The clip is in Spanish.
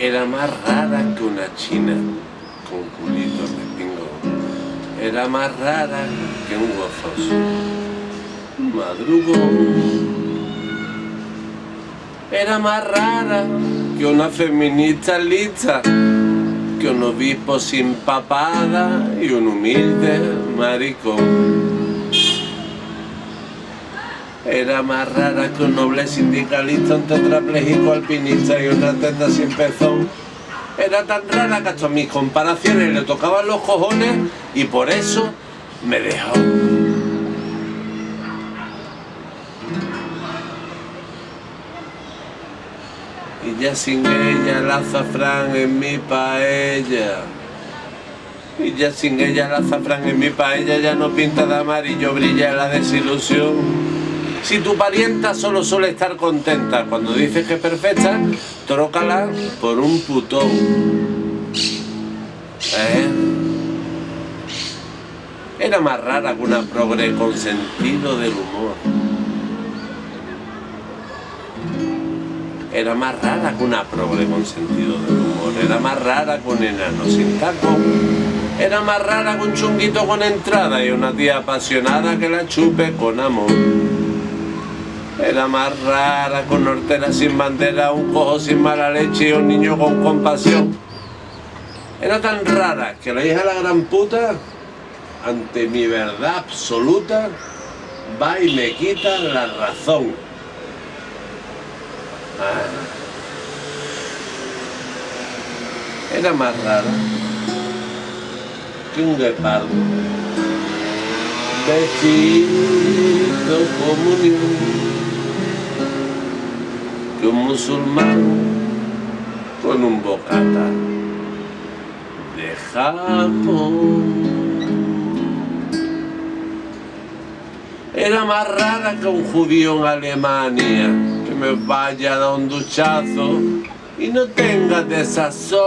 Era más rara que una china con culito de pingo. Era más rara que un gozoso madrugón. Era más rara que una feminista lista, que un obispo sin papada y un humilde maricón. Era más rara que un noble sindicalista, un tetrapléjico alpinista y una teta sin pezón. Era tan rara que hasta mis comparaciones le tocaban los cojones y por eso me dejó. Y ya sin ella el azafrán en mi paella. Y ya sin ella el azafrán en mi paella ya no pinta de amarillo, brilla la desilusión. Si tu parienta solo suele estar contenta cuando dices que es perfecta, trócala por un putón. ¿Eh? Era más rara que una progre con sentido del humor. Era más rara que una progre con sentido del humor. Era más rara que un enano sin taco. Era más rara que un chunguito con entrada y una tía apasionada que la chupe con amor. Era más rara, con hortera sin bandera, un cojo sin mala leche y un niño con compasión. Era tan rara que la hija de la gran puta, ante mi verdad absoluta, va y me quita la razón. Era más rara que un guepardo. Vestido comunión que un musulmán con un bocata de Japón. Era más rara que un judío en Alemania me vaya a dar un duchazo y no tenga desazón.